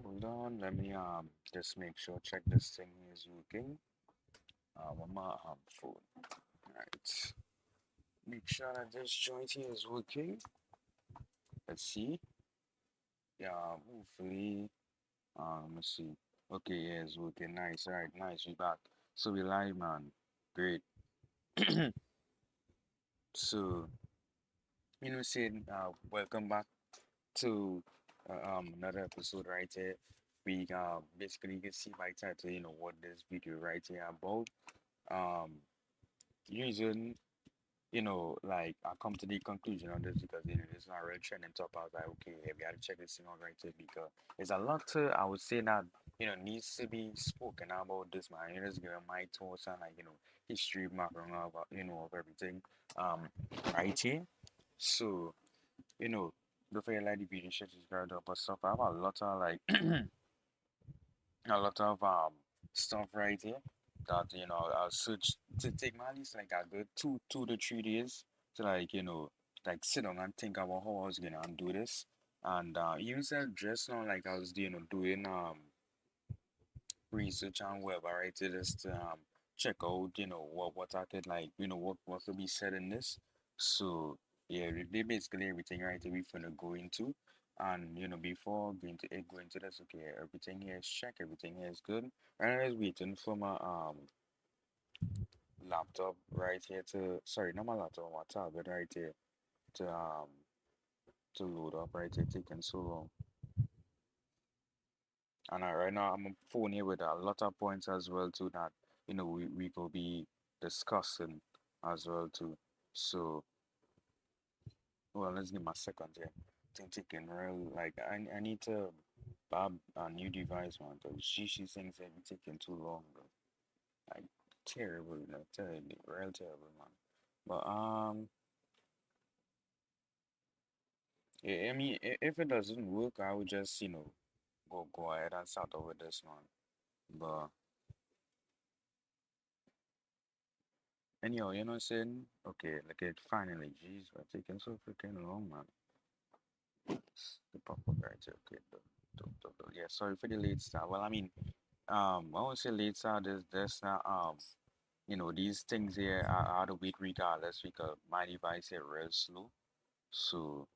Hold on, let me um just make sure check this thing is working. Uh, on my um phone. Right. Make sure that this joint here is working. Let's see. Yeah, hopefully. Um, let me see. Okay, yeah, it's working. Nice. All right, nice. We back. So we live, man. Great. so, you know, saying uh, welcome back to uh, um another episode right here. We uh basically you can see by title, you know, what this video right here about. Um, using you know, like I come to the conclusion on this because you know it's not really trending top. I was like, okay, yeah, we gotta check this thing out right here because there's a lot to I would say that you know needs to be spoken about this man. You know, just giving my thoughts and like you know history background uh, you know of everything um right here. So you know, don't forget like the video, share, subscribe, up stuff. I have a lot of like a lot of um stuff right here that you know I'll search to take my least like a good two two to three days to like you know like sit down and think about how I was gonna undo this and uh even said just now like I was you know doing um research on web right to just um check out you know what what I could like you know what what could be said in this so yeah they basically everything right we're gonna go into. And you know before going to eh, go into this okay everything here is check everything here is good. And I was waiting for my um laptop right here to sorry not my laptop my tablet right here to um to load up right here taking so long. And uh, right now I'm on phone here with a lot of points as well too that you know we, we will be discussing as well too. So well let's give my second here think taking real like I, I need to buy a new device one because she she thinks that be taking too long bro like terrible you know terrible real terrible man. But um yeah, I mean if it doesn't work I would just you know go go ahead and start over this one. But anyhow you know what I'm saying? Okay like it finally jeez we're taking so freaking long man. The pop right okay the, the, the, the- yeah sorry for the late start. Well I mean um I won't say late start is this now um you know these things here are out of wait regardless because my device here real slow. So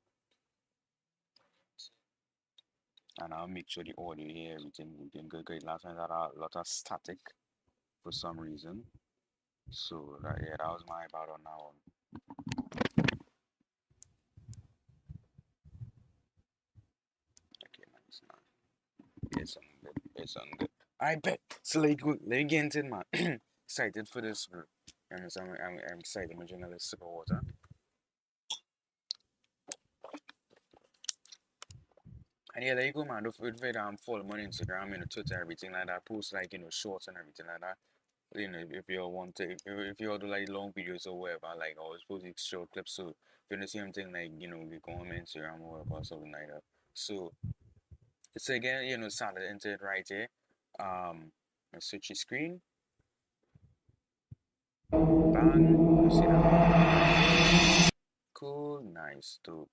and I'll make sure the audio here everything looking good great last time that a lot of static for some reason so that, yeah that was my bad on that one. Okay nice now it's on good it's on good I bet so like get into man excited for this I'm, I'm, I'm, excited. I'm drinking a sip of water. And yeah, there you go, man. Don't forget to follow me on Instagram, you know, Twitter, everything like that. Post like, you know, shorts and everything like that. You know, if you all want to, if you if you all do like long videos or whatever, like I always post like short clips. So if you to see anything, like, you know, you go on Instagram or whatever, something like that. So it's again, you know, into it right here. Um, switch your screen. Bang. See that? Cool, nice, dope.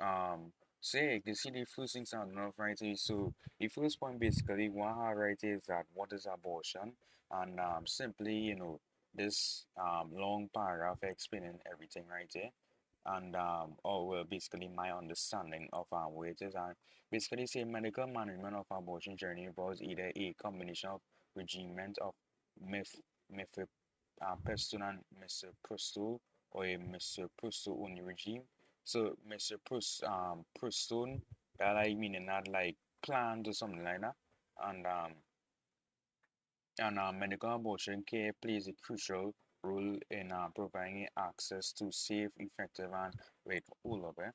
Um, so yeah, you can see the first things on enough right here. So the first point basically what right here is that what is abortion? And um simply, you know, this um long paragraph explaining everything right here. And um or well basically my understanding of um what it is and basically say medical management of abortion journey involves either a combination of regimen of myth myth um, and misoprostol or a misoprostol only regime so Mr. Proust, um, Proustone, that like meaning not like planned or something like that. And um, and uh, medical abortion care plays a crucial role in uh, providing access to safe, effective, and wait, hold up, eh?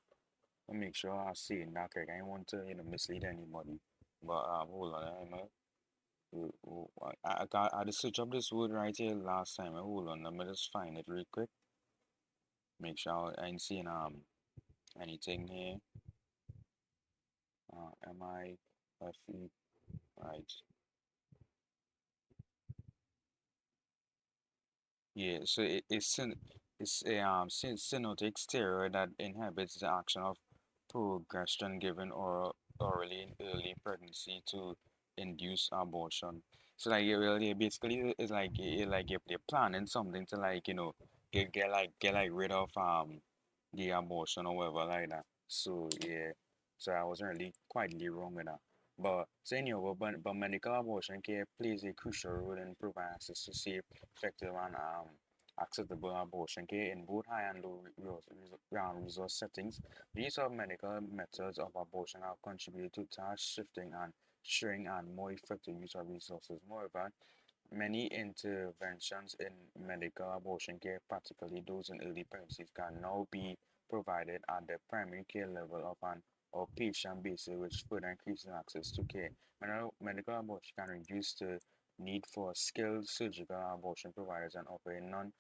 Me make sure I see it correct. I don't want to you know mislead anybody. But um, hold on, man. Uh, uh, I, I, I just searched up this word right here last time. eh, Hold on, let me just find it real quick. Make sure I ain't seeing um anything here. Uh, am I F-E, right? Yeah, so it, it's syn- It's a um, syn- synotic steroid that inhibits the action of progesterone given or orally in early pregnancy to induce abortion. So like it really basically it's like it, like if they're planning something to like you know get get like get like rid of um the abortion or whatever like that. So yeah, so I wasn't really quietly wrong with that. But so anyway, but, but medical abortion care plays a crucial role in providing access to safe, effective, and um accessible abortion care in both high and low resource settings. The use of medical methods of abortion have contributed to task shifting and sharing and more effective use of resources. Moreover, many interventions in medical abortion care, particularly those in early pregnancies, can now be provided at the primary care level of an outpatient basis, which further increases access to care. Medical, medical abortion can reduce the need for skilled surgical abortion providers and offer a non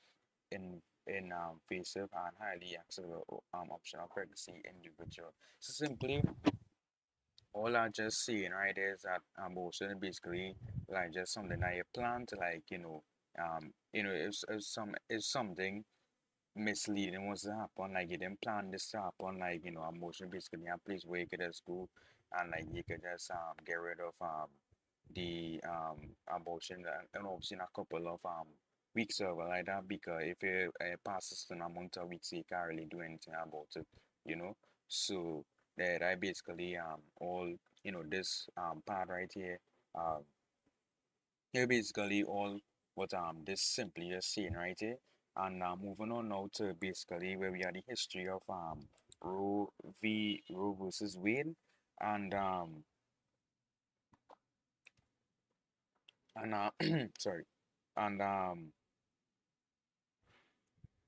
in invasive and highly accessible um, option of pregnancy individual. So simply all I just saying right is that abortion basically like just something that you plan to like you know um you know if, if some if something misleading wants to happen like you didn't plan this to happen like you know abortion basically a place where you could just go and like you could just um get rid of um the um abortion and, obviously in a couple of um weeks or like that because if it uh, passes an amount of weeks you can't really do anything about it you know? So that I basically um all you know this um part right here um here basically all what um this simply just saying right here. And uh, moving on now to basically where we are the history of um Roe v. Roe versus Wade. And um and uh sorry. And um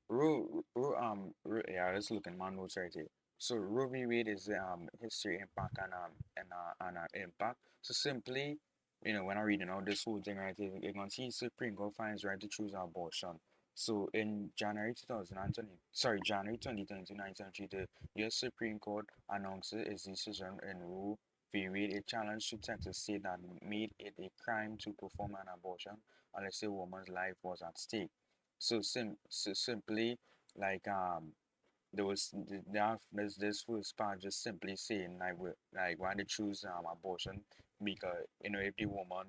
Ru, Ru, um, Ru, yeah, let's look at my notes right here. So v. Wade is um history impact and um and uh and uh, impact. So simply, you know, when I'm reading out this whole thing right here, you can see Supreme Court finds right to choose abortion. So in January 2020, sorry, January 2020, 1973, the U.S. Supreme Court announces its decision in Roe v. Wade, a challenge to Texas state that made it a crime to perform an abortion unless a woman's life was at stake. So sim so simply like um there was th- there there's this first part just simply saying like we like why they choose um abortion because you know if the woman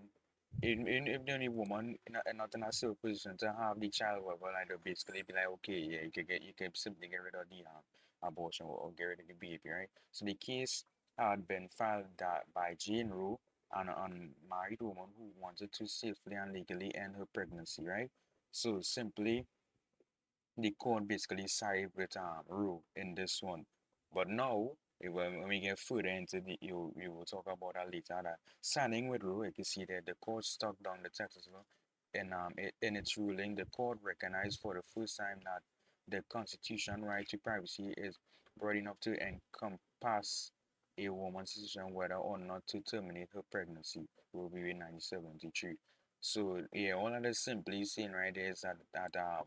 in, in if the only woman in a, not in a safe position to have the child whatever like they basically be like okay yeah you can get you can simply get rid of the um abortion or, or get rid of the baby right? So the case had been filed that by Jane Roe an unmarried woman who wanted to safely and legally end her pregnancy right? So simply the court basically side with um Roe in this one. But now when, we get further into the you we will talk about that later that signing with Roe, you can see that the court stuck down the Texas law in um it, in its ruling the court recognized for the first time that the constitution right to privacy is broad enough to encompass a woman's decision whether or not to terminate her pregnancy. Roe v. Wade 1973. So yeah, all of this simply saying right there is that that um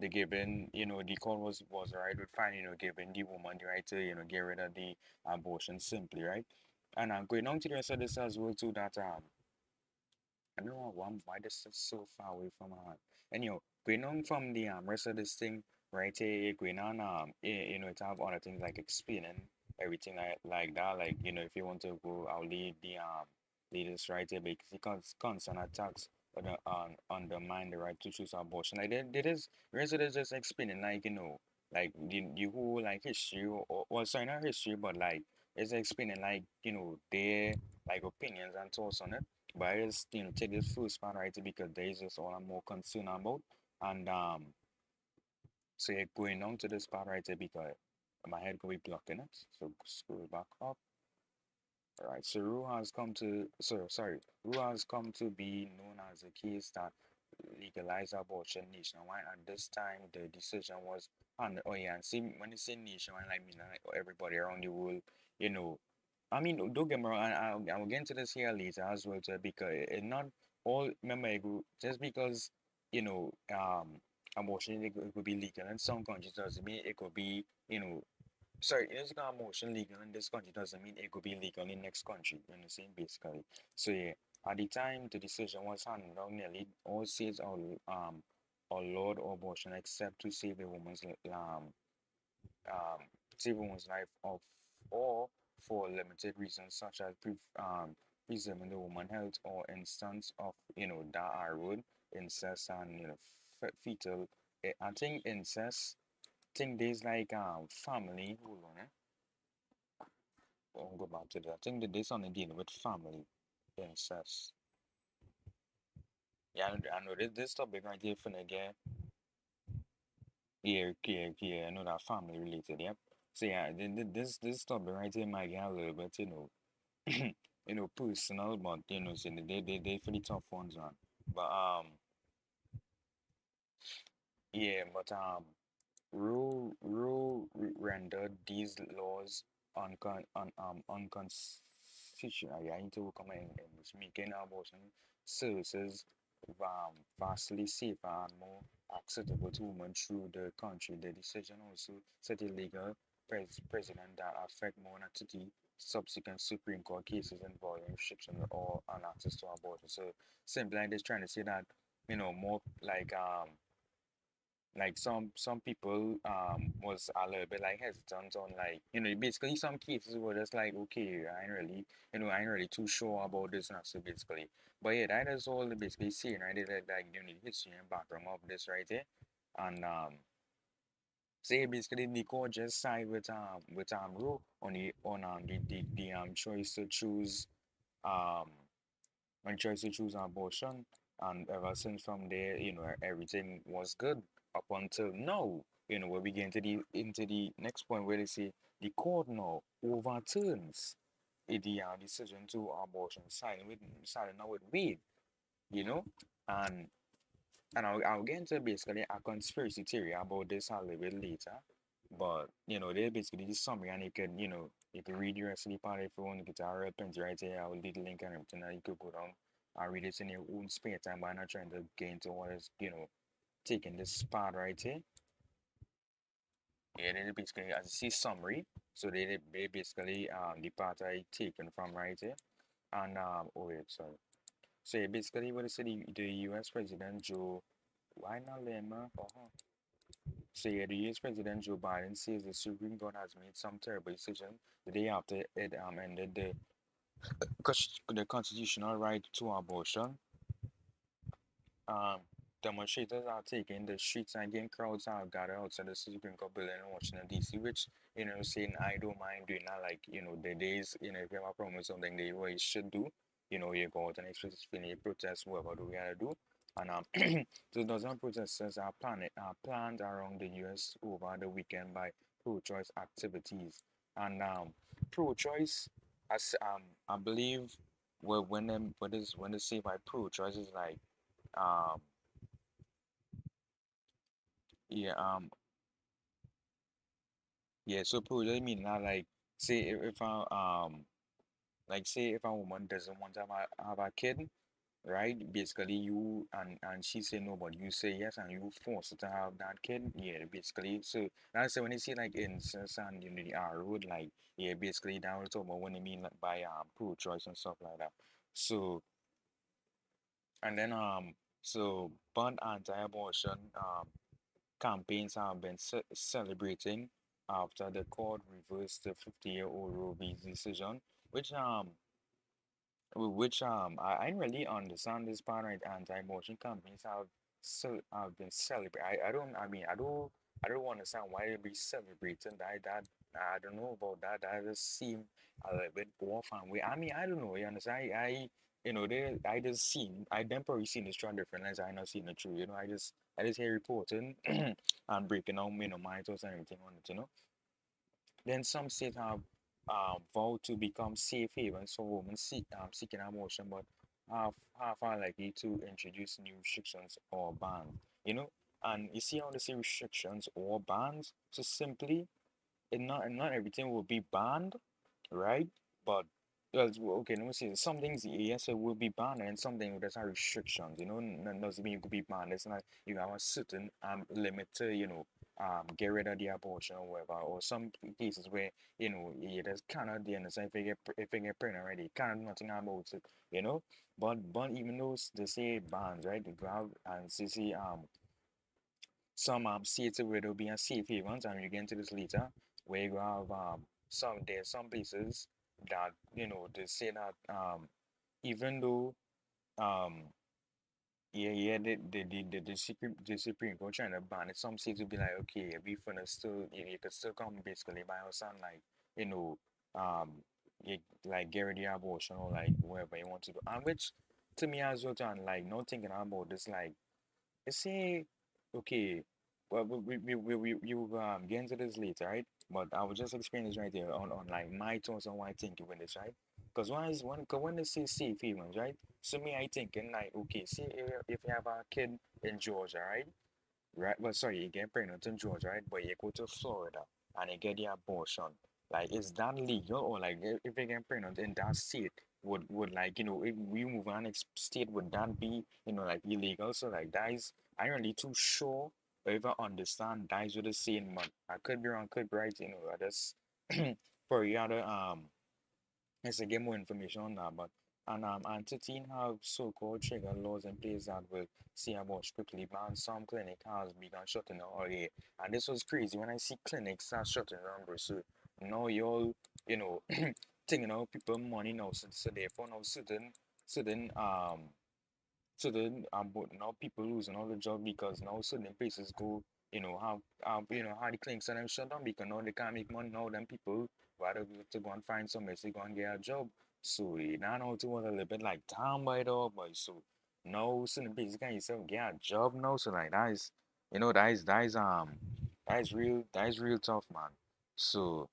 the given you know the call was was right with fine you know giving the woman the right to you know get rid of the abortion simply right and I'm going on to the rest of this as well too that um I don't know why, why this is so far away from my heart. Anyhow, going on from the um, rest of this thing, right here, going on, um, you, you know, it have other things like explaining everything like like that. Like, you know, if you want to go, I'll lead the um leaders right here because it cons constant attacks on the um, undermine the right to choose abortion. Like, there, there is, of just explaining, like, you know, like the, the whole like history, or, or well, sorry, not history, but like, it's explaining, like, you know, their like opinions and thoughts on it. But I just you know take this first part right because there is just all I'm more concerned about. And um so yeah, going on to this part right here because my head could be blocking it. So scroll back up. Alright, so Roe has come to so sorry, Roe has come to be known as a case that legalized abortion nationwide. At this time, the decision was on. Oh yeah, and see when you say nationwide, I mean like everybody around the world. You know, I mean don't get me wrong. I, I'll, I'll get into this here later as well too, because it, not all. Remember, just because you know um abortion it, it could be legal in some countries doesn't mean it could be you know sorry, it's got motion legal in this country doesn't mean it could be legal in next country. You understand, basically. So yeah, at the time the decision was handed down, nearly all states all um allowed abortion except to save a woman's um, um, save a woman's life of or for limited reasons such as pre- um, preserving the woman's health or instance of you know that I road incest and you know fe- fetal eh, I think incest think there's like um family hold on eh? I'll go back to that. I think that there's something dealing with family. Incest yeah I know, this, this topic right here finna get yeah yeah yeah I know that family related yep. So yeah th- th- this this topic right here might get a little bit you know you know, personal, but you know, so they they they pretty tough ones, man. But um, yeah, but um, rule rule re- rendered these laws uncon un, um unconstitutional. Yeah, into work on my English, making abortion services um vastly safer and more acceptable to women through the country. The decision also set a legal pres precedent that affect more than 30 subsequent Supreme Court cases involving restrictions or on access to abortion. So simply, I'm just trying to say that you know more like um like some some people um was a little bit like hesitant on like you know basically some cases were just like okay I ain't really you know I ain't really too sure about this and so basically. But yeah that is all basically saying right? They like you know the history and background of this right there and um say basically the court just side with um with um Roe on the on um the, the, the um choice to choose um when choice to choose abortion, and ever since from there, you know, everything was good up until now. You know, where we get into the into the next point where they say the court now overturns the uh, decision to abortion, siding with siding now with Wade, you know, and and I'll, I'll get into basically a conspiracy theory about this a little bit later. But you know, they basically this summary and you can, you know, you can read of the part if you want to get real plenty right here. I'll leave the link and everything that you could go down and read it in your own spare time by not trying to get into what is, you know, taking this part right here. Yeah, they basically as you see summary. So they, they basically um the part I taken from right here. And um oh wait, sorry. So yeah, basically what say the, the US President Joe why not Lema? Uh-huh. So yeah, the US President Joe Biden says the Supreme Court has made some terrible decision the day after it um ended the the constitutional right to abortion. Um, demonstrators are taking the streets and again crowds are gathered outside the Supreme Court building in Washington D.C., which you know saying I don't mind doing that. Like you know the days you know if you problem with something, they what you should do. You know you go out and explicitly protest whatever do we gotta do. And um, so dozen protesters are planned are planned around the U.S. over the weekend by pro-choice activities. And um, pro-choice, as um, I believe, well, when them what is when they say by pro-choice is like um yeah um yeah so pro-choice mean that like say if, if I um like say if a woman doesn't want to have a, have a kid right? Basically you and and she say no but you say yes and you force to have that kid. Yeah basically so that's when you see like incest and you know the R road like yeah basically that was talk about when they mean like by um pro-choice and stuff like that. So and then um so banned anti-abortion um campaigns have been ce- celebrating after the court reversed the 50-year-old Roe v. decision, which um which um I, I really understand this part right anti-abortion campaigns have so have been celebrated. I, I don't I mean I don't I don't understand why they be celebrating that that I don't know about that. That just seem a little bit off and way. I mean I don't know, you understand? I, I you know they I just seen I them probably seen the different lens. I not seen the true, you know. I just I just hear reporting and breaking down you know my thoughts and everything on it, you know. Then some states have um, vowed to become safe havens for women seek, um, seeking abortion, but half are likely to introduce new restrictions or bans. You know, and you see how they say restrictions or bans. So simply, and not not everything will be banned, right? But well, okay, let me see. Some things yes, it will be banned, and something there's not restrictions. You know, n- doesn't mean you could be banned. It's not you have a certain um limit to you know um get rid of the abortion or whatever. Or some cases where you know it is cannot do anything if you get pre- if you get pregnant already, cannot do nothing about it. You know, but but even those they say bans, right? You out and see see um some um states where there'll be a safe havens, and you get into this later, where you have um some there's some places that you know they say that um even though um yeah, yeah, the the the the, the Supreme the Supreme Court trying to ban it. Some states will be like, okay, we finna still you, you could still come basically by us and like, you know, um like get rid abortion or like whatever you want to do. And which to me as well, John, like not thinking about this like you see, okay, well, we we we we we will um get into this later, right? But I was just explain this right there on, on like my thoughts on why I think with this, right? Because when is when when they say safe havens, right? So me, I thinking like, okay, see if, you have a kid in Georgia, right? Right, well, sorry, you get pregnant in Georgia, right? But you go to Florida and you get the abortion. Like, is that legal or like if if you get pregnant in that state, would would like you know if we move on next state, would that be you know like illegal? So like that is I am really too sure or even understand is with the same but I could be wrong, could be right, you know, I just for you other um Yes, I get more information on that, but and um teen have so-called trigger laws in place that will see about strictly ban some clinic has begun shutting down already. And this was crazy when I see clinics are shutting down. So now you all, you know, thinking of people money now, so, so therefore now certain certain um so then, um, but now people losing all the job because now certain places go, you know, have, um, you know, how the clinics and them shut down because now they can't make money now. them people rather to go and find somewhere to go and get a job. So now now to was a little bit like down by the but so now certain places can't yourself get a job now. So like that is, you know, that is that is um that is real that is real tough, man. So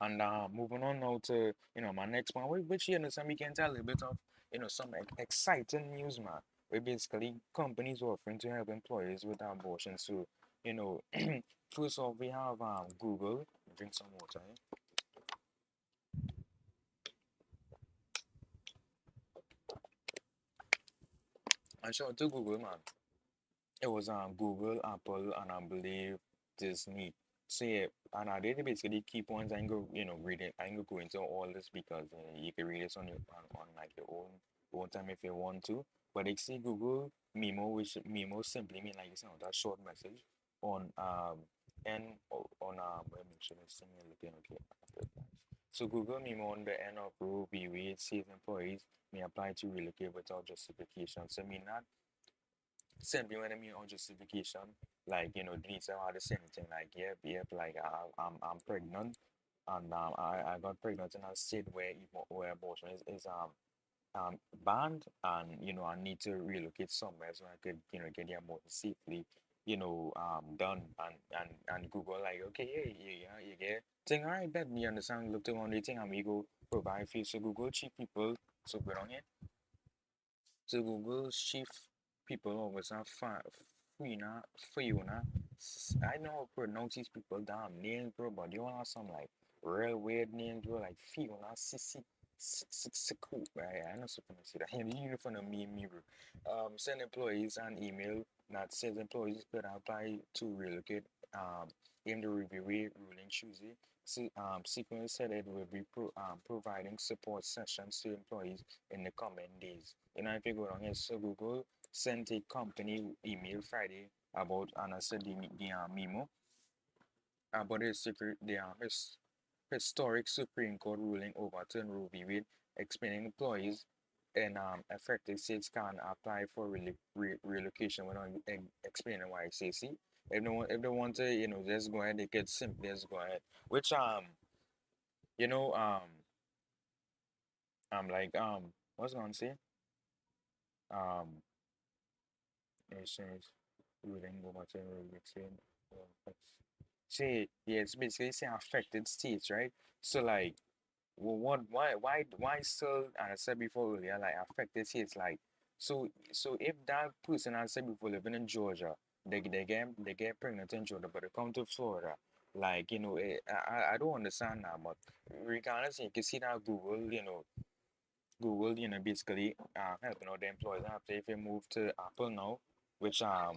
and uh, moving on now to you know my next one, whi- which you know some we can tell a little bit of you know some exciting news, man. Where basically companies offering to help employees with abortion. So you know, first off we have um Google. Drink some water. Eh? And shout out to Google, man. It was um Google, Apple, and I believe Disney. So yeah, and I did basically key points. I ain't go, you know, read it. I ain't go go into all this because uh, you can read this on your on, on like your own own time if you want to. But say Google Memo, which Memo simply mean like it's not that short message on um and on um let me should I sing it okay. So Google Memo on the end of Roe v. Wade says employees may apply to relocate without justification. So mean that Simply when I mean on justification, like you know, Denise had the same thing like, yep, yep, like I, I'm I'm pregnant, and um, I, I got pregnant in a state where where abortion is, is um um banned, and you know I need to relocate somewhere so I could you know get the abortion safely, you know um done, and and and Google like, okay, yeah, yeah, yeah, you get thing, alright, bet me understand. Look to one thing, and we go provide for. So Google chief people, so good on it. So Google's chief people always have fi- Fiona, Fiona. S- I know how to pronounce these people damn names, bro, but you have some like real weird names, bro, like Fiona, Sissy, Siku, right? I know something to say that. And you from the me, me, bro. Um, send employees an email that says employees could apply to relocate. Um, in the review ruling Tuesday. Um, Sequence said it will be pro- um, providing support sessions to employees in the coming days. You know, if you go down here, so Google sent a company email Friday about, and I uh, memo about a secret, the his, historic Supreme Court ruling overturned Roe v. Wade, explaining employees in um, affected states can apply for relo- re- relocation without explaining why. Say, see, if they want, if they want to, you know, just go ahead, they could simply just go ahead. Which um, you know, um, I'm like um, what's I gonna say? Um, it overturned Roe v. Wade. Say, yeah, it's basically saying affected states, right? So like. Well, what, why, why, why still, and I said before earlier, like affected states, like, so, so if that person I said before living in Georgia, they, they get, they get pregnant in Georgia, but they come to Florida, like, you know, eh, I, I I don't understand that, but regardless, you can see that Google, you know, Google, you know, basically, uh, helping out the employees after if you move to Apple now, which, um,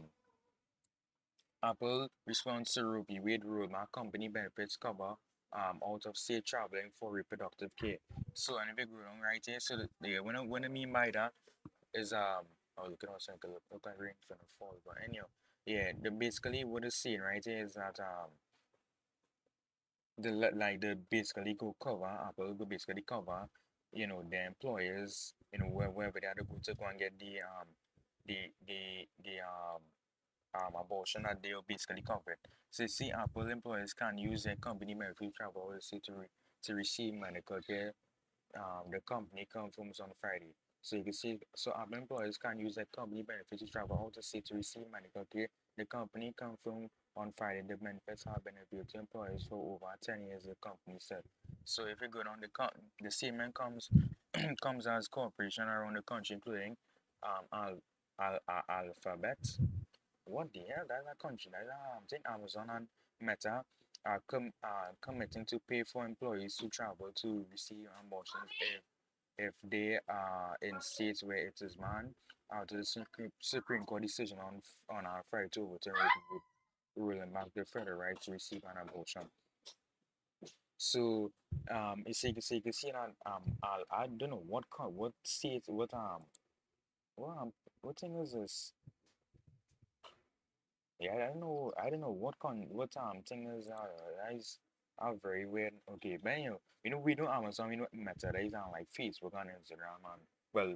Apple responds to v. Wade rule, my company benefits cover um out of state traveling for reproductive care. So and if you go right here, so the, yeah, what I, what I mean by that is um oh look at us look look like rain finna fall, but anyhow. yeah, the basically what it's saying right here is that um the like the basically go cover Apple go basically cover you know the employers you know where wherever they are to go to go and get the um the the the um um abortion that they'll basically covered. So see Apple employees can use their company medical travel policy to re- to receive medical care um, the company confirms on Friday. So you can see, so our employees can use their company benefits to travel out of state to receive medical care. The company confirmed on Friday the benefits have been available to employees for over 10 years, the company said. So if you go down the the statement comes comes as cooperation around the country, including um, Al, Al, Al, Alphabet, what the hell? That's a country. That's um, I think Amazon and Meta are com are committing to pay for employees to travel to receive abortions if if they are in states where it is banned. After the Supreme Supreme Court decision on on our Friday to overturn ruling back the federal right to receive an abortion. So um, it's like it's like you see that um I I don't know what what state what um what um what thing is this Yeah, I don't know. I don't know what con what um thing is uh that is uh, very weird. Okay, but you know, you know we do Amazon, we know Meta, that is on like Facebook and Instagram and well,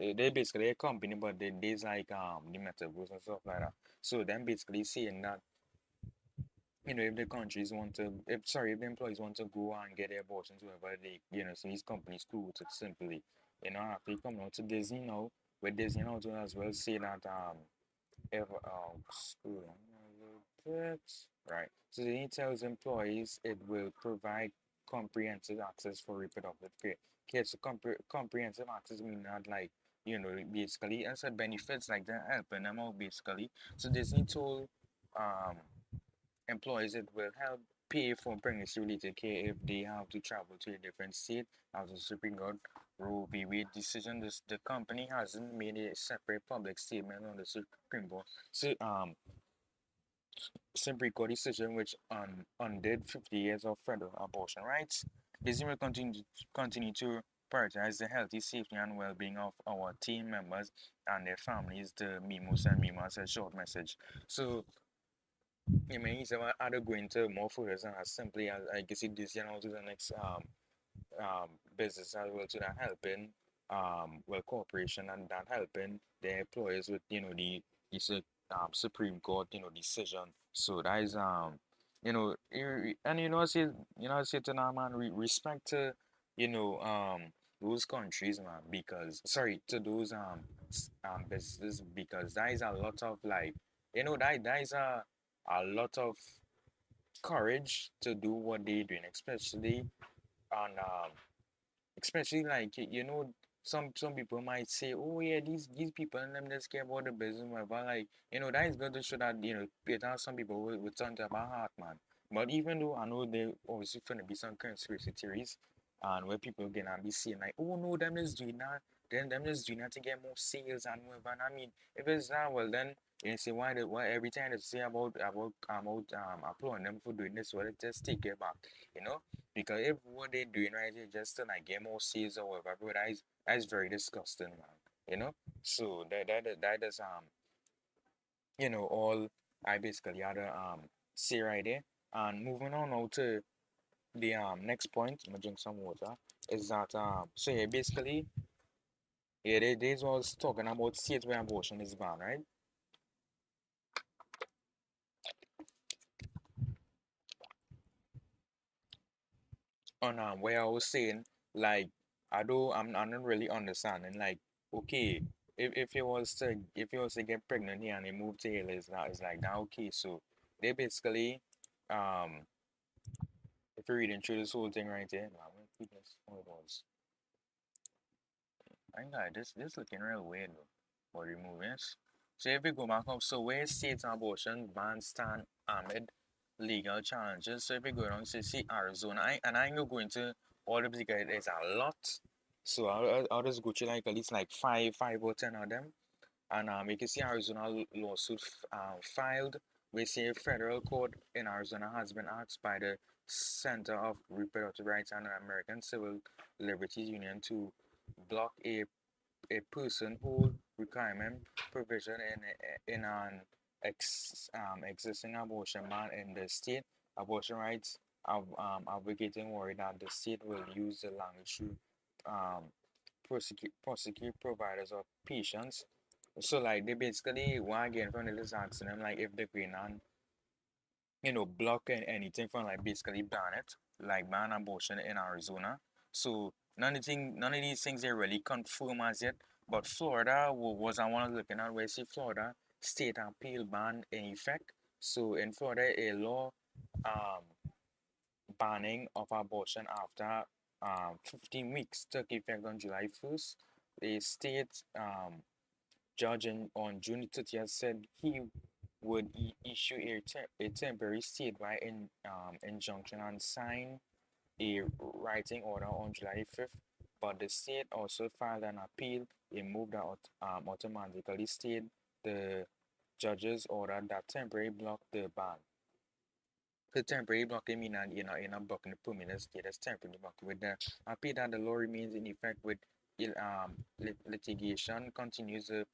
eh, they basically a company, but they there's like um the metaverse and stuff like that. So then basically saying that you know if the countries want to, if sorry, if the employees want to go and get their abortions, wherever they you know, so these companies cool it simply, you know, after you come out to Disney now, with Disney to as well say that um if um bit. Right. So the tells employees it will provide comprehensive access for reproductive care. Okay, so compre comprehensive access mean not like you know basically as a benefits like that helping them out basically. So Disney told um employees it will help pay for pregnancy related care if they have to travel to a different state after the Supreme Court Roe v. Wade decision. This, the company hasn't made a separate public statement on the Supreme Court. So, um, Supreme Court decision which un, undid 50 years of federal abortion rights. Disney will continue continue to prioritize the healthy, safety, and well-being of our team members and their families. The Mimos and Mimas a short message. So well, are they going to more further as simply as I guess it this, you know, to the next um um, business as well to that helping um, well cooperation and that helping the employers with you know the the um, Supreme Court you know decision. So that is um you know and you know say you know say to now man respect to you know um those countries man because sorry to those um um businesses because that is a lot of like you know that that is a a lot of courage to do what they're doing especially on um especially like you know some some people might say oh yeah these these people and them just care about the business whatever like you know that is good to show that you know it some people will, will turn to about heart man. But even though I know there obviously gonna be some conspiracy theories and where people gonna be saying like oh no them is doing that then them just doing that to get more sales and whatever and I mean if it's not well then you say why the why every time they say about about about um applauding them for doing this well just take it back you know because if what they're doing right is just to like get more sales or whatever, bro, that is that is very disgusting, man. You know? So that that that is um you know all I basically had to um say right there. And moving on now to the um next point, I'm gonna drink some water, is that um so yeah basically yeah they this was talking about states where abortion is banned, right? on um where I was saying like I do I'm I'm not really understanding like okay if if you was to if you was to get pregnant here and you move to here it's not it's like that okay so they basically um if you're reading through this whole thing right here my goodness oh it was I got this this looking real weird for removing this so if we go back up so where states abortion ban stand amid legal challenges. So if we go down to see Arizona, I, and I'm going to all the guys, there's a lot. So I'll, I'll just go to like at least like five, five or ten of them. And um, you can see Arizona lawsuit uh, filed. We see a federal court in Arizona has been asked by the Center of Reproductive Rights and American Civil Liberties Union to block a a personhood requirement provision in in an ex um existing abortion ban in the state. Abortion rights um advocating worry that the state will use the language to um prosecute prosecute providers of patients. So like they basically want again from the list asking them like if they can and you know block anything from like basically ban it, like ban abortion in Arizona. So none of thing none of these things are really confirmed as yet. But Florida was I to looking at where see Florida state appeal ban in effect. So in Florida a law um banning of abortion after um 15 weeks took effect on July 1st. The state um judge in, on June 30th said he would issue a, te- a temporary statewide in, um, injunction and sign a writing order on July 5th. But the state also filed an appeal, a move that um, automatically stayed the judge's order that temporarily blocked the ban. The temporary blockade means that you know you're not blocking the permanent status temporary block with the appeal that the law remains in effect with um lit litigation continues the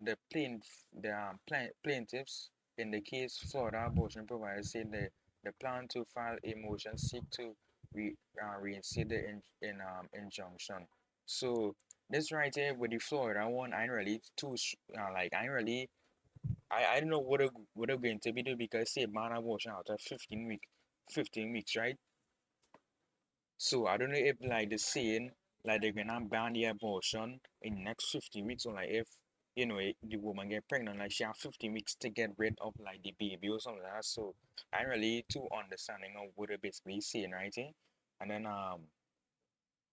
the plaint the um, plaintiffs in the case Florida abortion providers say the the plan to file a motion seek to re, uh, reinstate the in, in um injunction. So this right here with the Florida one, I really too uh, like I really I, I don't know what it, what they're going to be doing because say man abortion after 15 week 15 weeks right so I don't know if like the saying like they're gonna ban the abortion in next 15 weeks or like if you know the woman get pregnant like she have 15 weeks to get rid of like the baby or something like that. So I'm really too understanding of what they're basically saying right here and then um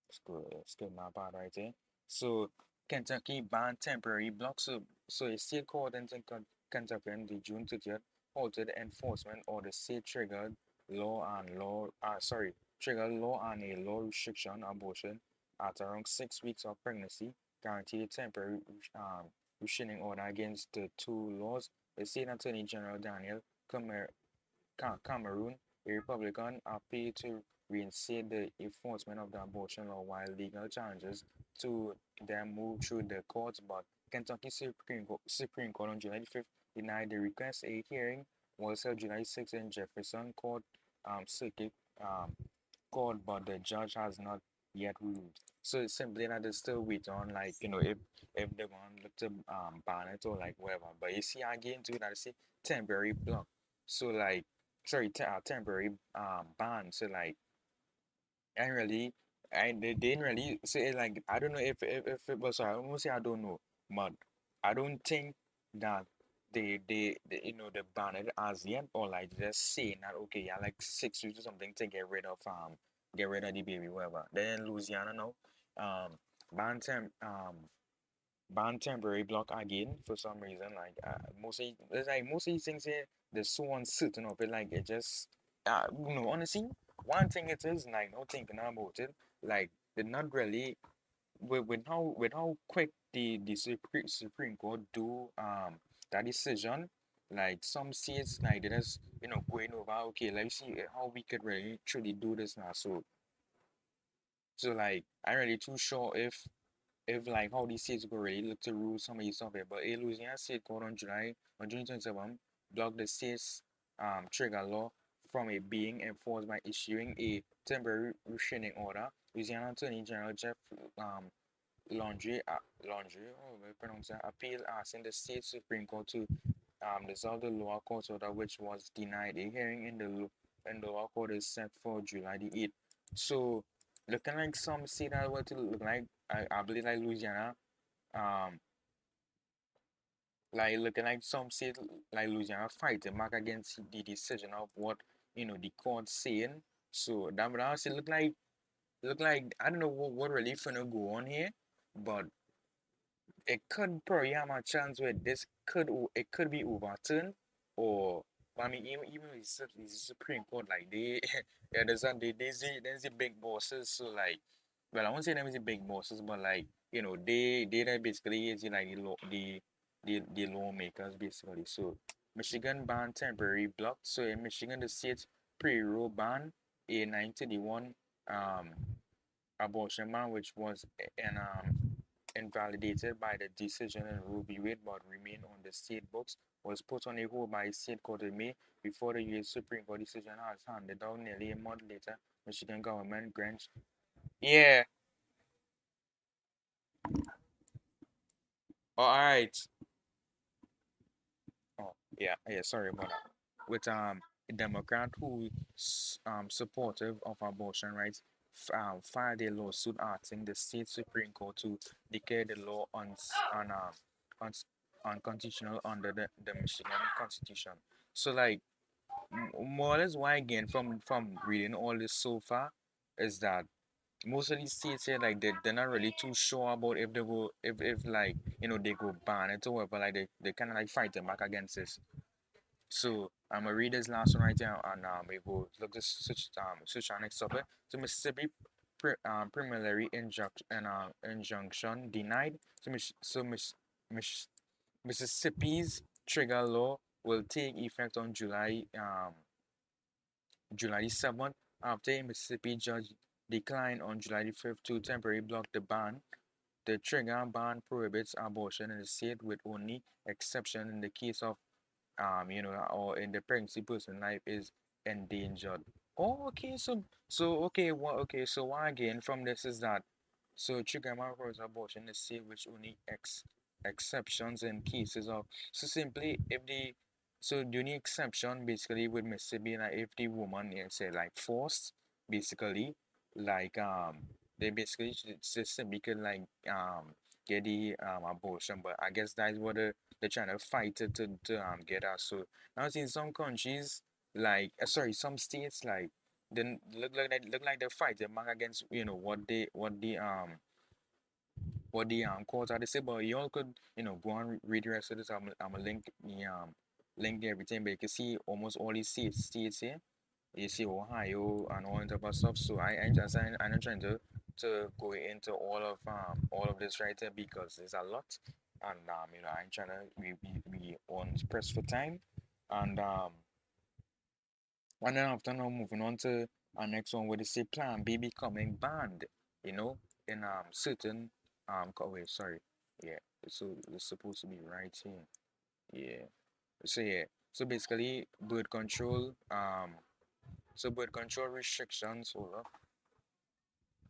let's go my part right here so Kentucky banned temporary blocks so so a state court in Kentucky on the June 30th halted enforcement of the state triggered law and law uh, sorry triggered law and a law restriction abortion at around six weeks of pregnancy guaranteed temporary um, restraining order against the two laws. The state attorney general Daniel Camer Cameron, a Republican, appealed to reinstate the enforcement of the abortion law while legal challenges to them moved through the courts, but Kentucky Supreme Court, Supreme Court on July 5th denied the request. A hearing was held July 6th in Jefferson Court um, Circuit um, Court, but the judge has not yet ruled. So it's simply that they still wait on like you know if if they want to um ban it or like whatever. But you see again too that say temporary block. So like sorry te- uh, temporary um ban. So like I really I they didn't really say like I don't know if if, if it was I won't say I don't know, but I don't think that they they, they you know they ban it as yet or like just saying that okay yeah like six weeks or something to get rid of um get rid of the baby whatever. Then Louisiana now um ban temp um ban temporary block again for some reason like uh, most of it's like most of these things here they're so uncertain of it like it just uh you know honestly one thing it is like no thinking about it like they're not really with, with how with how quick the the Supreme Supreme Court do um that decision like some states like they just you know going over okay let's see how we could really truly do this now. So so like I'm really too sure if if like how these states go really look to rule some of these stuff here. But a Louisiana state court on July on June 27 blocked the state's um trigger law from it being enforced by issuing a temporary restraining order. Louisiana Attorney General Jeff um Landry uh, Landry oh pronounce that appeal asking the state Supreme Court to um dissolve the lower court order which was denied. A hearing in the in the lower court is set for July the 8th. So looking like some state that were to look like I, I believe like Louisiana, um, like looking like some state like Louisiana fighting back against the decision of what you know the court saying. So that would honestly look like look like I don't know what, what really finna go on here, but it could probably have a chance where this could it could be overturned or I mean even even with the Supreme Court like they yeah there's a they there's the there's the big bosses so like well I won't say them as the big bosses but like you know they they that basically is like the law the the the lawmakers basically. So Michigan ban temporary blocked so in Michigan the state pre-Roe ban a 1981 um abortion ban which was an um invalidated by the decision in Roe v. Wade but remain on the state books was put on a hold by a state court in May before the U.S. Supreme Court decision has handed down nearly a month later. Michigan government grants. Yeah. All right. Oh, yeah, yeah. Sorry about that. With um a Democrat who s- um supportive of abortion rights um, filed a lawsuit asking the state Supreme Court to declare the law on on um on unconstitutional under the, the Michigan Constitution. So like more or less why again from from reading all this so far is that most of these states here like they they're not really too sure about if they go if if like you know they go ban it or whatever like they, they kind of like fighting back against this so I'm gonna read this last one right here, and um, we go look this switch um switch our next topic. So Mississippi pre, um, preliminary injunction and uh, injunction denied. So Mich- so Mich- Mich- Mississippi's trigger law will take effect on July um July 7th after a Mississippi judge declined on July 5th to temporarily block the ban. The trigger ban prohibits abortion in the state with only exception in the case of um, you know, or in the pregnancy person life is endangered. Oh, okay, so so okay, what okay, so one again from this is that so triggering for abortion in the state which only ex exceptions in cases of so simply if the so the only exception basically would Mississippi like if the woman is say like forced basically like um they basically just could like um get the um abortion but I guess that is what the they're trying to fight it to, to um get us. So now in some countries, like uh, sorry, some states like then look like they look like they're fighting back against you know what they what the um what the um courts are. They say, but you all could you know go and read the rest of this. I'm I'm a link the um link everything, but you can see almost all these states states here. You see Ohio and all type of stuff. So I I just I'm not trying to to go into all of um all of this right here because there's a lot and um you know I'm trying to we we, we on press for time and um and then after now moving on to our next one where they say Plan B becoming banned you know in um certain um co- wait sorry. Yeah so it's supposed to be right here. Yeah. So yeah. So basically birth control um so birth control restrictions hold up.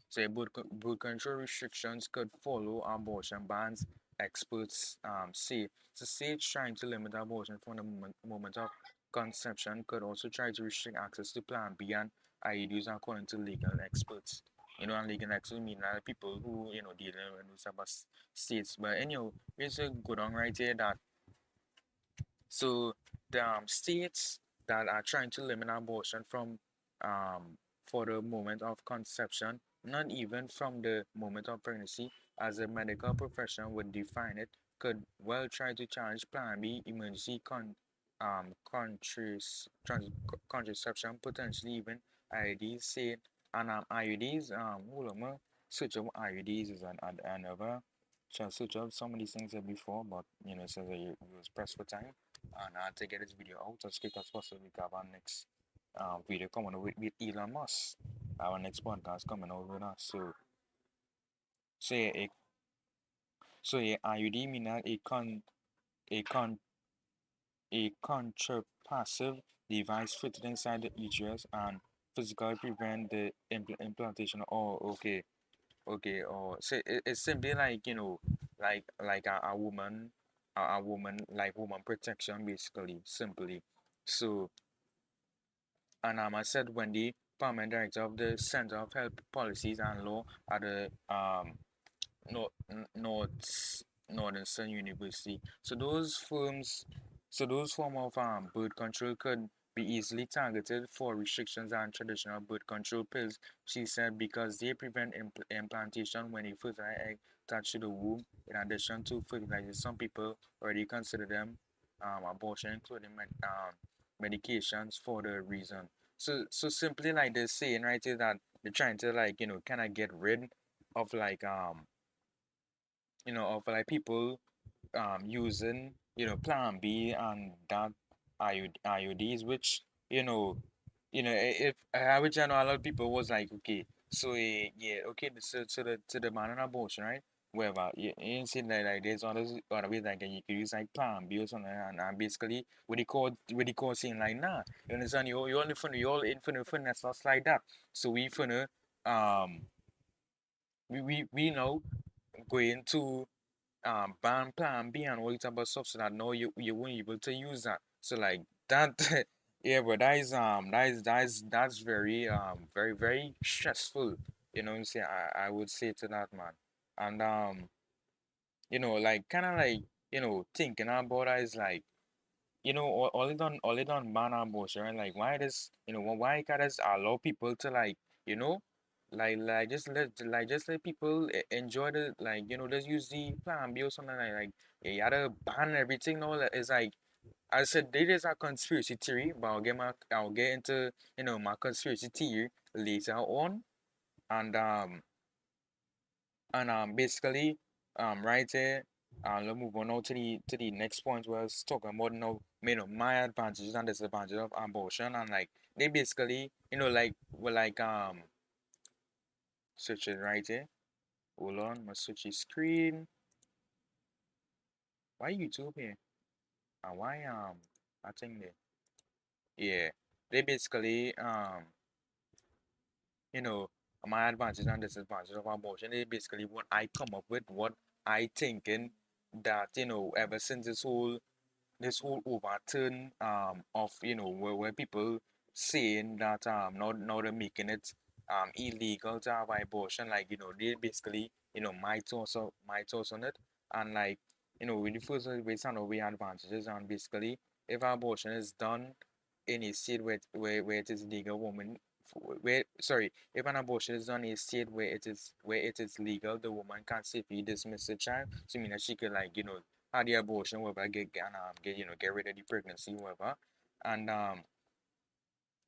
Say birth, co- birth control restrictions could follow abortion bans, experts um, say. So states trying to limit abortion from the moment, moment of conception could also try to restrict access to Plan B and according to legal experts. You know, and legal experts mean that people who, you know, dealing with type of states. But anyhow, it's a good on right here that so the um, states that are trying to limit abortion from um, for the moment of conception, not even from the moment of pregnancy, as a medical profession would define it, could well try to challenge Plan B emergency con um contras trans contraception, potentially even IUDs. Say and um IUDs um hold on, ma, switch of IUDs is an, an another. Shall switch up some of these things before, but you know, you, you was pressed for time and I uh, to get this video out as quick as possible because our next uh, video coming with, with Elon Musk. Our next podcast coming with us. So, so yeah, a, so yeah, IUD mean that a con a con a contrapassive device fitted inside the uterus and physically prevent the impl implantation. Oh, okay, okay. Or so it, it's simply like you know, like like a, a woman, a, a woman like woman protection basically, simply. So and I said when the permanent director of the Center of Health Policies and Law at the um North North Northern University. So those firms, so those form of um birth control could be easily targeted for restrictions on traditional birth control pills. She said because they prevent impl implantation when a fertilized egg touches the womb. In addition to fertilization, some people already consider them um abortion, including med um medications for the reason. So so simply like they're saying right is that they're trying to like you know kind of get rid of like um you know of like people um using you know plan B and that IUD, IUDs which you know you know if which I know a lot of people was like okay so uh, yeah okay so to the to the man on abortion right whatever. You, you see that like there's other other ways like you can use like plan B or something and, and basically with the code with the code saying like nah you understand you you only finna you all in finna finna stuff like that. So we finna um we we, we know going to um ban plan B and all this type of stuff so that no you you won't be able to use that. So like that yeah but that is um that is that is that's very um very very stressful. You know what I'm? I, I would say to that man. And um you know, like kind of like you know thinking about it is like you know all, all it on all it on man bullshit, right? Like why does you know wh- why can't just allow people to like you know like like just let like just let people enjoy the like you know just use the plan B or something like like yeah, you gotta ban everything. No, it's like I said there is a conspiracy theory, but I'll get my I'll get into you know my conspiracy theory later on, and um and um, basically, um, right there, uh, let's move on now to the to the next point where I was talking about you know, you know, my advantages and disadvantages of abortion and like they basically, you know, like were like um it right here Hold on, my switch screen. Why YouTube here? And why um I think they yeah. They basically um you know my advantages and disadvantages of abortion is basically what I come up with, what I thinking that you know ever since this whole this whole overturn um of you know where, where people saying that um now now they're making it um illegal to have abortion like you know they basically you know my thoughts on my thoughts on it and like you know the first based on the advantages and basically if abortion is done in a state where where, where it is legal woman where sorry if an abortion is done in a state where it is where it is legal the woman can safely dismiss the child so I mean that she could like you know had the abortion, whatever, get and um get you know get rid of the pregnancy, whatever. And um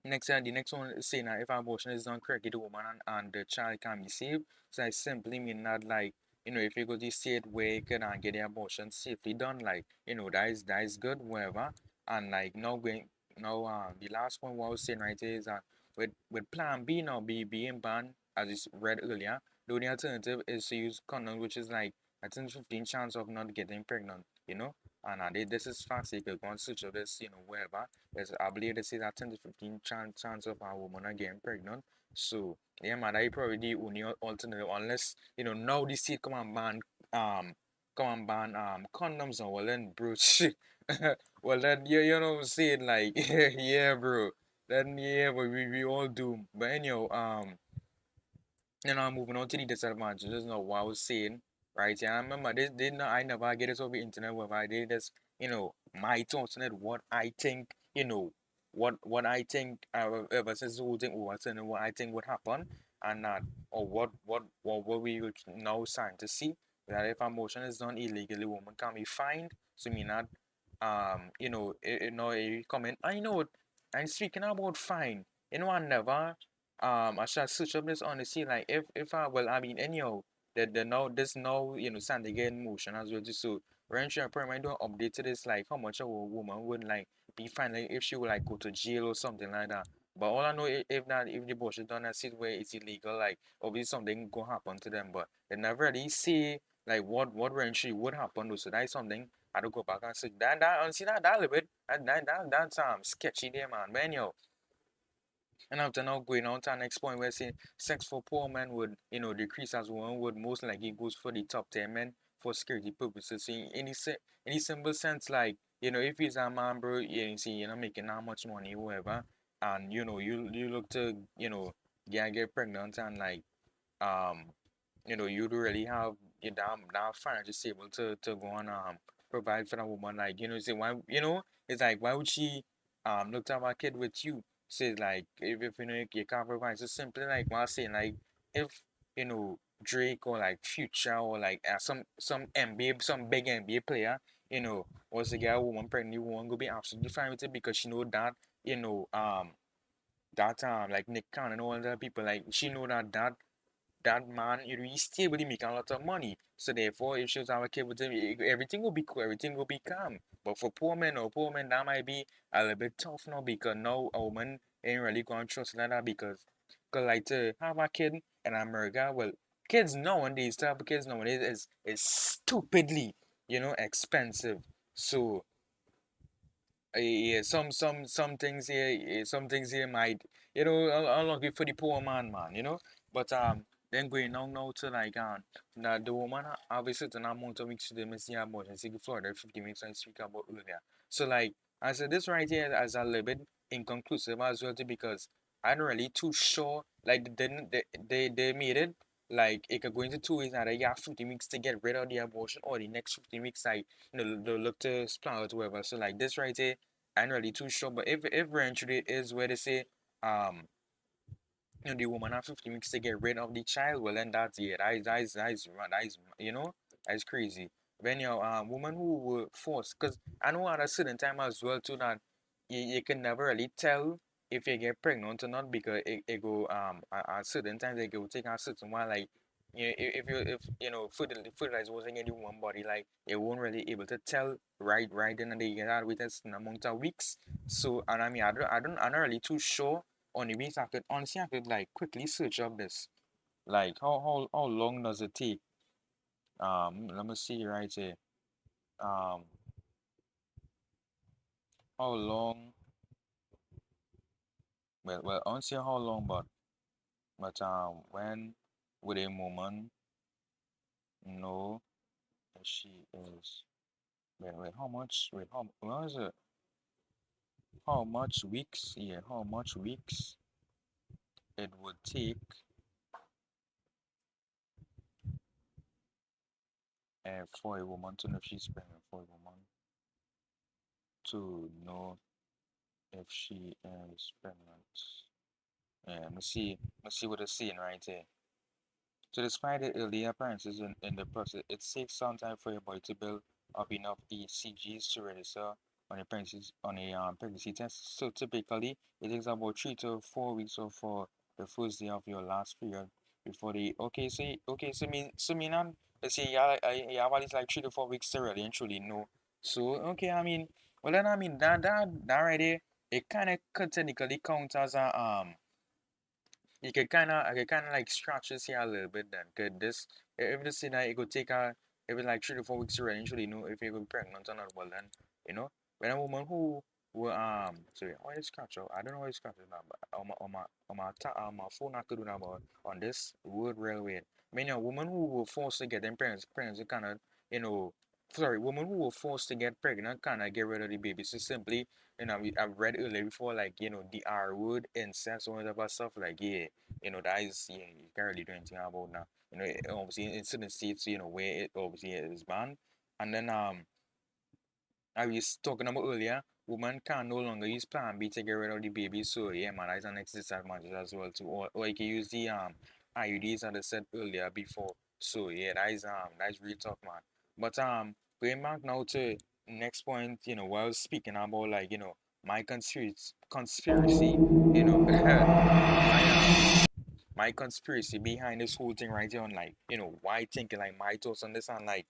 next uh, the next one is saying that if abortion is done correctly, the woman and, and the child can be saved. So I simply mean that like you know if you go to state where you can get the abortion safely done, like you know that is that is good, whatever. And like now going now uh the last point what I was saying right is that with with plan B now be being banned as is read earlier, the only alternative is to use condom, which is like I think 15 chance of not getting pregnant, you know. And uh, they, this is fast. You can go and search of this, you know, wherever. There's, I believe they say that 10 to 15 chance, chance of a woman not getting pregnant. So, yeah, man, I probably the only alternative, unless, you know, now this state come and ban, um, come and ban, um, condoms, and well, then, bro, shit. well, then, you, you know what I'm saying? Like, yeah, bro. Then, yeah, but we, we all do. But anyhow, um, you know, I'm moving on to the disadvantages of what I was saying, right? Yeah, I remember this did not I never get this over the internet where I did this, you know, my thoughts on it, what I think, you know, what what I think uh, ever since the whole thing and what I think would happen and that or what what what, what we would now starting to see that if a motion is done illegally, woman can be fined. So mean that um, you know, you, know, you comment, I know I'm speaking about fine. You know, I never um I should search up this scene like if if I well I mean anyhow the the now this now you know stand again motion as well just so range and I don't update this like how much a woman would like be fine if she would like go to jail or something like that. But all I know if not if the bush is done a seat where it's illegal like obviously something gonna happen to them but they never really see like what what eventually would happen though. so that's something I don't go back and see that that honestly that that a little bit that that, that that's um sketchy there man but anyhow and after now going on to the next point, we're saying sex for poor men would, you know, decrease as women would most likely goes for the top 10 men for security purposes. So in any, any simple sense, like, you know, if he's a man, bro, yeah, you see, you're not making that much money, whatever, and, you know, you you look to, you know, get, get pregnant and, like, um, you know, you don't really have your damn that financial stable to to go and um provide for that woman. Like, you know, say why you know, it's like why would she um look to have a kid with you? Say like if, if you know you can't provide so simply like I'm saying, like if you know Drake or like Future or like uh, some some NBA some big NBA player, you know, once a girl a woman pregnant, woman go be absolutely fine with it because she know that, you know, um that um like Nick Cannon and all the people like she know that that that man, you know, he's stable, he making a lot of money. So therefore, if she was our kid with him, everything will be cool, everything will be calm. But for poor men or poor men, that might be a little bit tough now because now a woman ain't really to trust like that because, cause like to have a kid in America, well, kids nowadays, type of kids nowadays is is stupidly, you know, expensive. So uh, yeah, some some some things here, eh, some things here might, you know, un- unlucky for the poor man, man, you know. But um, then going on now to like um, that the woman have a certain amount of weeks to the missing abortion. See, Florida, 50 minutes I speak about earlier. So like, I said this right here as a little bit inconclusive as well too because I'm really too sure. Like they they they, they made it like it could go into two ways. Either you have 50 weeks to get rid of the abortion, or the next 50 weeks like you know they'll look to split out whatever. So like this right here I'm really too sure, but if if eventually is where they say um you know the woman have 50 weeks to get rid of the child, well then that's yeah, that is that is that is that is you know that's crazy. When you um woman who were forced, because I know at a certain time as well too that you, you can never really tell if you get pregnant or not because it, it go um at, certain times it go take a certain while like you know, if, you if you know fertil- fertilizer wasn't in one body like it won't really able to tell right right then and there you get out with a certain amount of weeks. So and I mean I don't I don't I'm not really too sure on the weeks. I could honestly I could like quickly search up this. Like how how how long does it take? Um let me see right here. Um how long well well I don't see how long but but um when would a woman know that she is wait wait how much wait how what is it? How much weeks yeah how much weeks it would take uh, for a woman to know if she's pregnant for a woman to know if she is pregnant yeah me see let's see what it's saying right here So despite the early appearances in, in the process, it takes some time for your body to build up enough hCGs to register on a pregnancy on a um, pregnancy test. So typically, it takes about three to four weeks or for the first day of your last period before the okay. So okay, so mean so mean um, let's say yeah, I have at least like three to four weeks to really and truly know. So okay, I mean, well then I mean that that that right there, it kind of could technically count as a um you can kind of, I can kind of like scratch this here a little bit then. Cause this, if this thing it could take a, if it's like three to four weeks to eventually know if you're pregnant or not. Well then, you know, when a woman who will um, sorry, why is scratch out? I don't know why it's scratching now, but on my on my on my ta- on my phone I could do but on this word railway, I mean a woman who will force to get them pregnant, pregnant kind of, you know, sorry, woman who were forced to get pregnant of get rid of the baby. So simply, you know, I've read earlier before, like you know, the R word, incest, all that stuff. Like yeah, you know, that is, yeah, you can't really do anything about now. You know, it, obviously in certain states, you know, where it obviously is banned. And then um, I was talking about earlier, woman can no longer use plan B to get rid of the baby. So yeah, man, that's an disadvantage as well too. Or, or you can use the um IUDs as I said earlier before. So yeah, that is um that's really tough, man. But um, going back now to next point, you know, while I was speaking about like you know my conspiracy, conspiracy, you know, my um my conspiracy behind this whole thing right here on like you know why thinking like my thoughts on this and like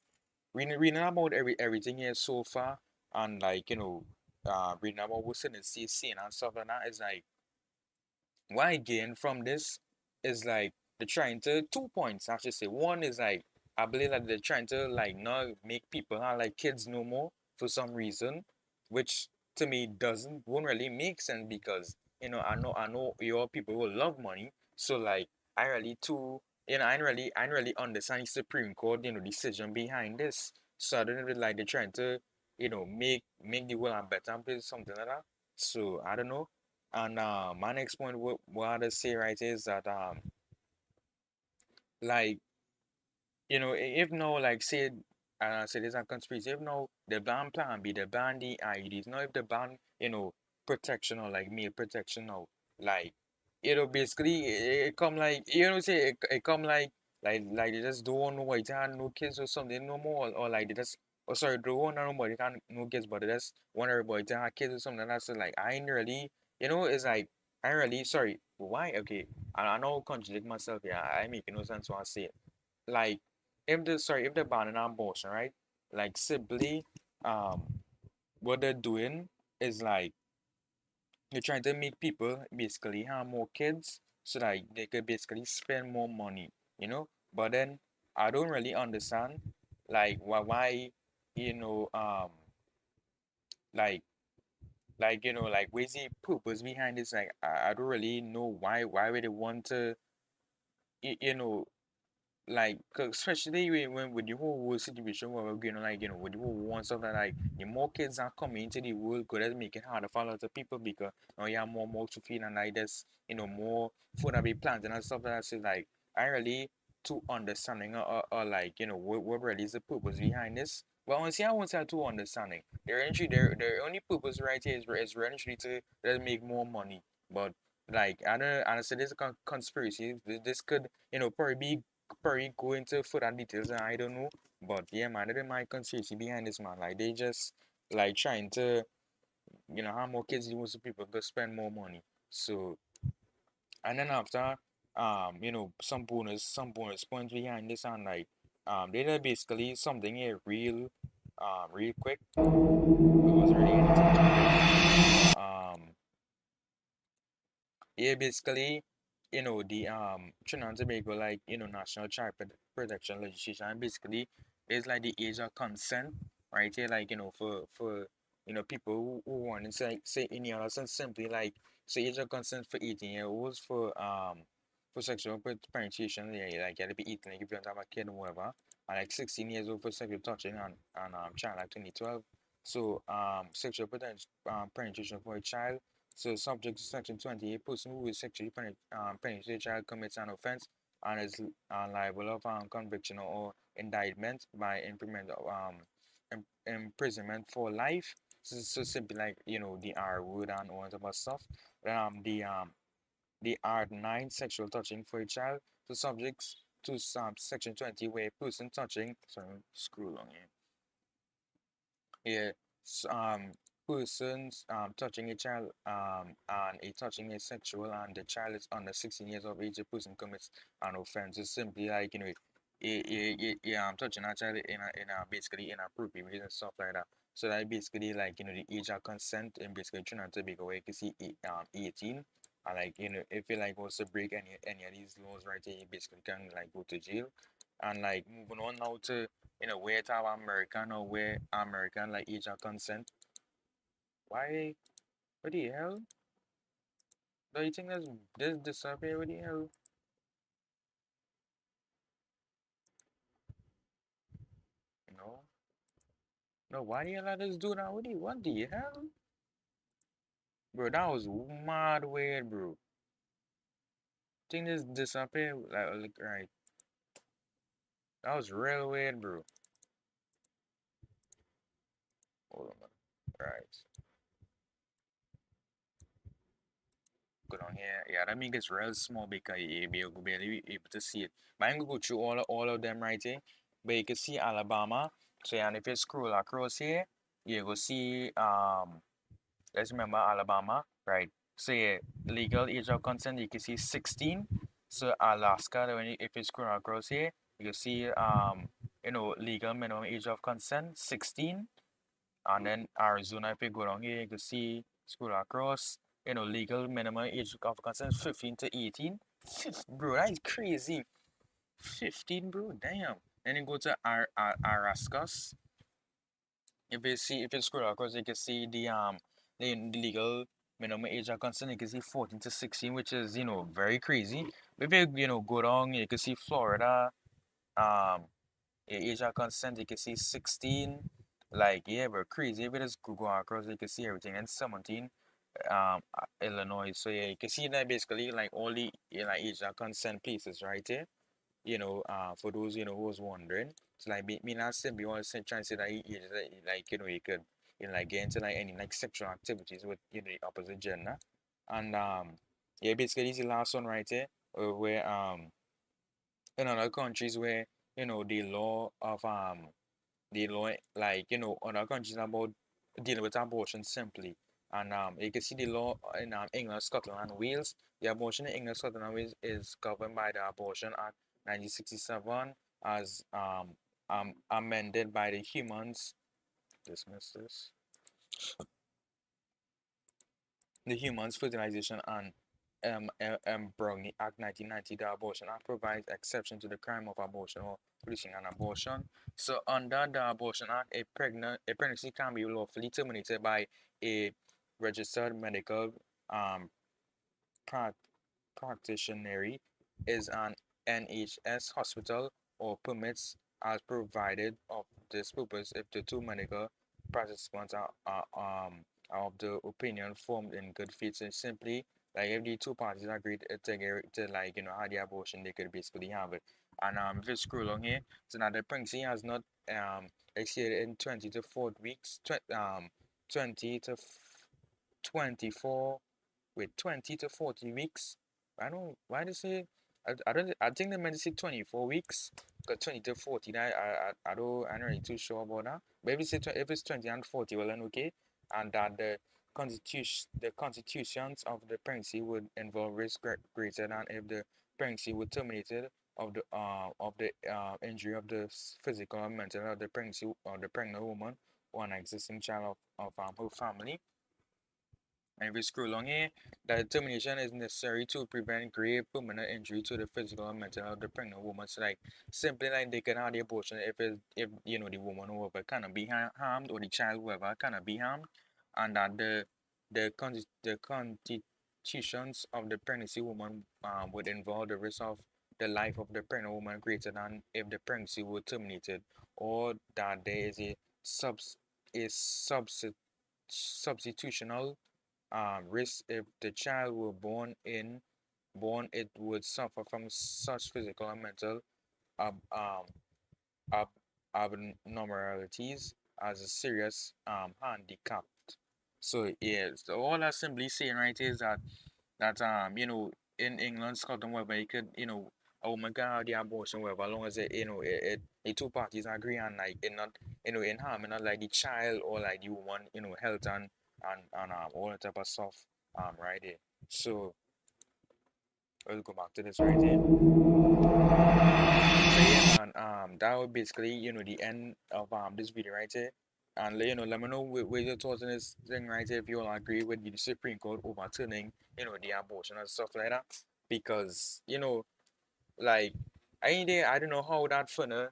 reading reading about every everything here so far and like you know uh reading about what's in the CC and stuff like that is like why I gain from this is like they're trying to two points I should say. One is like I believe that they're trying to like not make people have like kids no more for some reason, which to me doesn't won't really make sense because you know I know I know your people will love money, so like I really too you know I really I really understand the Supreme Court you know decision behind this. So I don't really like they're trying to you know make make the world a better place something like that. So I don't know. And uh, my next point, what, what I say right is that um, like you know, if no, like say, uh, say there's a conspiracy. If no, the ban plan B the ban the IUDs. No, if the ban, you know, protection or like meal protection or like, you know, basically it, it come like you know, say it, it come like like like they just don't know why they have no kids or something no more or, like they just. Oh, sorry, they don't want nobody can no kids, but they just want everybody to have kids or something. and That's like I ain't really, you know, it's like I really sorry. Why? Okay, I, I know contradict myself Yeah, I make no sense when I say like if the sorry if they're banning abortion right? Like simply um what they're doing is like they're trying to make people basically have more kids so that they could basically spend more money you know? But then I don't really understand like why why you know um like like you know like where's the purpose behind this? Like I, I don't really know why why would they want to y- you know like especially when, when with the whole situation where we're going like you know with the whole and stuff like like the more kids are coming into the world could that make it harder for a lot of people because now you have more more to feed and like there's you know more food that be planted and stuff that. So like I really too understanding or, or, or like you know what, what really is the purpose behind this. But honestly I won't say too understanding. Their entry their their only purpose right here is, is to let make more money. But like I don't honestly this is a con- conspiracy. This could you know probably be probably go into further details and I don't know. But yeah, man, that is my conspiracy behind this man. Like they just like trying to, you know, how more kids you want to people to spend more money. So and then after um, you know, some bonus some bonus points behind this and like um they did basically something here real um real quick. It was really. Um Yeah, basically, you know, the um Trinidad and Tobago, like, you know, national child protection legislation, and basically it's like the age of consent, right here, like, you know, for for you know people who, who want to say say in the other sense simply like say age of consent for 18 year olds for um for sexual penetration, yeah, like you gotta be 18, like if you don't have a kid or whatever, and like 16 years old for sexual touching and, and um child like 2012. So um sexual poten- um, penetration for a child so, subject to Section 28, person who is sexually um, penetrate a child commits an offense and is uh, liable of um, conviction or indictment by imprisonment, um, im- imprisonment for life. So, so simply like you know the R word and all that stuff. Um, the um the R nine sexual touching for a child. So subjects to um, Section 20 where a person touching. Sorry, screw along here. Yeah, s- um, persons um touching a child um and a touching is sexual and the child is under 16 years of age, a person commits an offense. It's simply like you know, yeah, yeah, I'm touching a child in a in a basically inappropriate ways and stuff like that. So that basically like you know the age of consent and basically trying to be where you can see eight, um 18 and like you know if you like also break any any of these laws right here, you basically can like go to jail. And like moving on now to you know, where to American or where American like age of consent. Why? What the hell? Do you think that's this disappear? What the hell? No. No, why do you let just do that? What the what the hell? Bro, that was mad weird, bro. Think this disappear? Like, like right. That was real weird, bro. Hold on. Right. Here. Yeah, that means it's real small because you able, be able to see it. But I'm gonna go through all of, all of them right here. But you can see Alabama. So and if you scroll across here, you will see um let's remember Alabama, right? So yeah, legal age of consent you can see 16. So Alaska, when you, if you scroll across here, you can see um you know legal minimum age of consent 16. And then Arizona, if you go down here, you can see scroll across, you know, legal minimum age of consent 15 to 18. Bro, that is crazy. 15, bro, damn. Then you go to Ar Ar Arkansas. If you see, if you scroll across, you can see the um the, the legal minimum age of consent. You can see 14 to 16, which is you know very crazy. If you you know go down, you can see Florida. Um, age of consent, you can see 16. Like, yeah, but crazy. If it is Google across, you can see everything. And 17, um, uh, Illinois. So, yeah, you can see that basically, like, all the, like, age of consent places right here. You know, uh, for those, you know, who was wondering. So, like, me, me not saying, honest, trying to say that, he, like, you know, you could, you know, like, get into, like, any, like, sexual activities with, you know, the opposite gender. And, um, yeah, basically, this is the last one right here, where, um, in other countries where you know the law of um the law like you know other countries about dealing with abortion simply and um you can see the law in um, England, Scotland and Wales. The abortion in England, Scotland and Wales is governed by the Abortion Act 1967 as um, um amended by the Humans dismiss this the Humans Fertilization and um, um, Act 1990, the Abortion Act provides exception to the crime of abortion or producing an abortion. So under the Abortion Act, a pregnant a pregnancy can be lawfully terminated by a registered medical um practitioner is an NHS hospital or permits as provided of this purpose if the two medical participants are, are um of the opinion formed in good faith. So simply like if the two parties agreed to, to like you know have the abortion, they could basically have it. And um, if you scroll along here, so now the pregnancy has not um exceeded in 20 to 40 weeks, tw um 20 to 24 with 20 to 40 weeks. I don't why they say I, I don't I think they meant to say 24 weeks because 20 to 40 I, I I don't I'm not really too sure about that. But if it's, if it's 20 and 40 well then okay and that the constitution the constitutions of the pregnancy would involve risk greater than if the pregnancy were terminated of the uh, of the uh, injury of the physical or mental of the pregnancy or the pregnant woman or an existing child of, of um, her family. And if we scroll along here, that termination is necessary to prevent grave permanent injury to the physical and mental of the pregnant woman. So like simply like they can have the abortion if it, if you know the woman whoever cannot be harmed or the child whoever cannot be harmed and that the the con the constitutions of the pregnancy woman um, would involve the risk of the life of the pregnant woman greater than if the pregnancy were terminated or that there is a subs subs substitutional um, risk if the child were born in born it would suffer from such physical and mental um, um, ab abnormalities as a serious um, handicap. So yeah, so all I'm simply saying right is that that um you know in England, Scotland, wherever you could you know a woman can have the abortion wherever as long as it you know it, it the two parties agree and like it not you know in harm, not like the child or like the woman you know health and and and um all that type of stuff um right there. So let's go back to this right here. So yeah, and um that would basically you know the end of um this video right here. And you know, let me know where your thoughts on this thing right here if you all agree with the Supreme Court overturning, you know, the abortion and stuff like that. Because, you know, like any day I don't know how that finna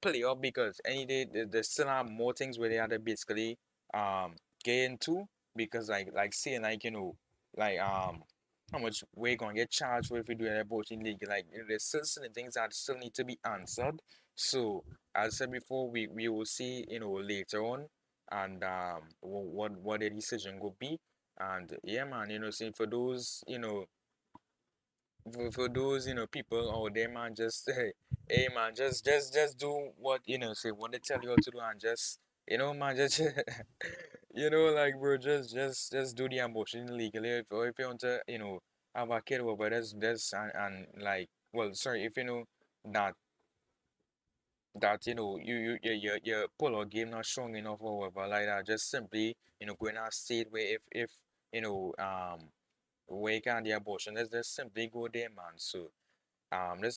play up because any day there's still have more things where they have to basically um get into because like like saying like you know like um how much we're gonna get charged for if we do an abortion legal like you know, there's still certain things that still need to be answered. So as I said before we, we will see you know later on and um what what the decision will be. And yeah man you know saying for those you know for, for those you know people out there man just hey man just just just do what you know say what they tell you to do and just you know man just you know like bro just just just do the abortion legally if, if you want to you know have a kid over that's that's and, and like well sorry if you know that that you know you you your your, your pull out game not strong enough or whatever like that just simply you know going out state where if if you know um where you can the abortion let's just simply go there man. So um let's